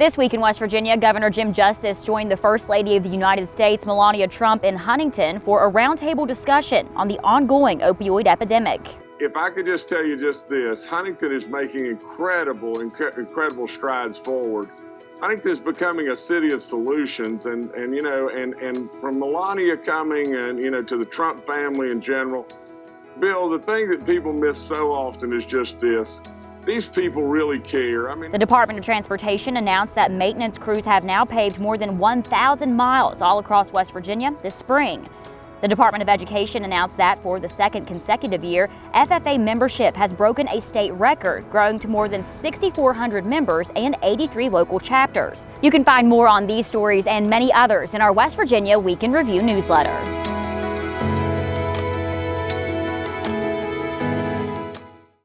This week in West Virginia, Governor Jim Justice joined the First Lady of the United States, Melania Trump, in Huntington for a roundtable discussion on the ongoing opioid epidemic. If I could just tell you just this, Huntington is making incredible, inc incredible strides forward. Huntington is becoming a city of solutions, and, and you know, and, and from Melania coming and, you know, to the Trump family in general, Bill, the thing that people miss so often is just this these people really care. I mean, the Department of Transportation announced that maintenance crews have now paved more than 1,000 miles all across West Virginia this spring. The Department of Education announced that for the second consecutive year, FFA membership has broken a state record, growing to more than 6,400 members and 83 local chapters. You can find more on these stories and many others in our West Virginia Week in Review newsletter.